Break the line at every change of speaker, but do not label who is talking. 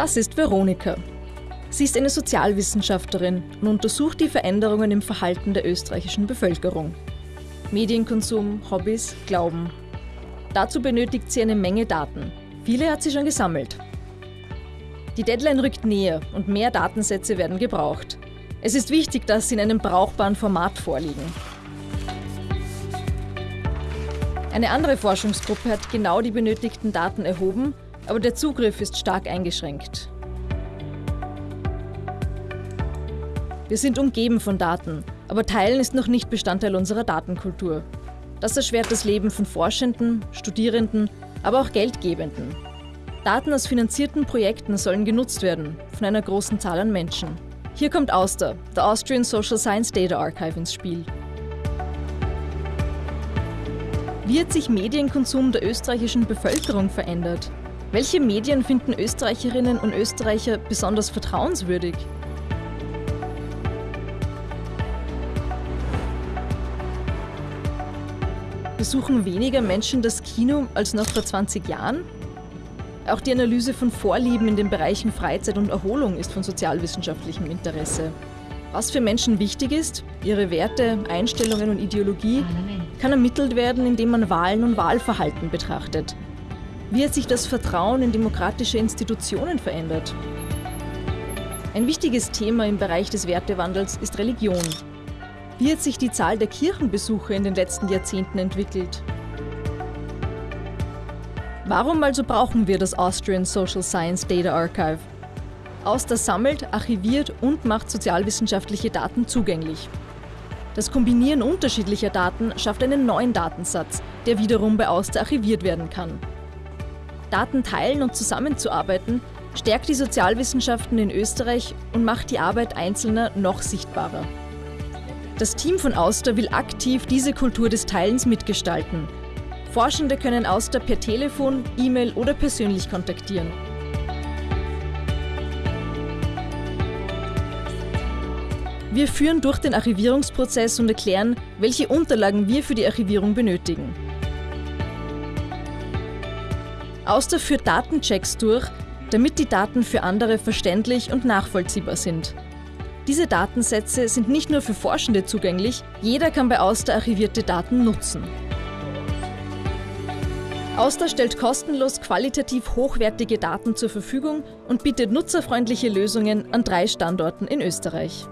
Das ist Veronika. Sie ist eine Sozialwissenschaftlerin und untersucht die Veränderungen im Verhalten der österreichischen Bevölkerung. Medienkonsum, Hobbys, Glauben. Dazu benötigt sie eine Menge Daten. Viele hat sie schon gesammelt. Die Deadline rückt näher und mehr Datensätze werden gebraucht. Es ist wichtig, dass sie in einem brauchbaren Format vorliegen. Eine andere Forschungsgruppe hat genau die benötigten Daten erhoben, aber der Zugriff ist stark eingeschränkt. Wir sind umgeben von Daten, aber Teilen ist noch nicht Bestandteil unserer Datenkultur. Das erschwert das Leben von Forschenden, Studierenden, aber auch Geldgebenden. Daten aus finanzierten Projekten sollen genutzt werden, von einer großen Zahl an Menschen. Hier kommt Auster, der Austrian Social Science Data Archive, ins Spiel. Wie hat sich Medienkonsum der österreichischen Bevölkerung verändert? Welche Medien finden Österreicherinnen und Österreicher besonders vertrauenswürdig? Besuchen weniger Menschen das Kino als noch vor 20 Jahren? Auch die Analyse von Vorlieben in den Bereichen Freizeit und Erholung ist von sozialwissenschaftlichem Interesse. Was für Menschen wichtig ist, ihre Werte, Einstellungen und Ideologie, kann ermittelt werden, indem man Wahlen und Wahlverhalten betrachtet. Wie hat sich das Vertrauen in demokratische Institutionen verändert? Ein wichtiges Thema im Bereich des Wertewandels ist Religion. Wie hat sich die Zahl der Kirchenbesuche in den letzten Jahrzehnten entwickelt? Warum also brauchen wir das Austrian Social Science Data Archive? Auster sammelt, archiviert und macht sozialwissenschaftliche Daten zugänglich. Das Kombinieren unterschiedlicher Daten schafft einen neuen Datensatz, der wiederum bei Auster archiviert werden kann. Daten teilen und zusammenzuarbeiten stärkt die Sozialwissenschaften in Österreich und macht die Arbeit Einzelner noch sichtbarer. Das Team von Auster will aktiv diese Kultur des Teilens mitgestalten. Forschende können Auster per Telefon, E-Mail oder persönlich kontaktieren. Wir führen durch den Archivierungsprozess und erklären, welche Unterlagen wir für die Archivierung benötigen. Auster führt Datenchecks durch, damit die Daten für andere verständlich und nachvollziehbar sind. Diese Datensätze sind nicht nur für Forschende zugänglich, jeder kann bei Auster archivierte Daten nutzen. Auster stellt kostenlos qualitativ hochwertige Daten zur Verfügung und bietet nutzerfreundliche Lösungen an drei Standorten in Österreich.